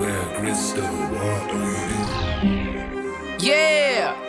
Where crystal water. Yeah.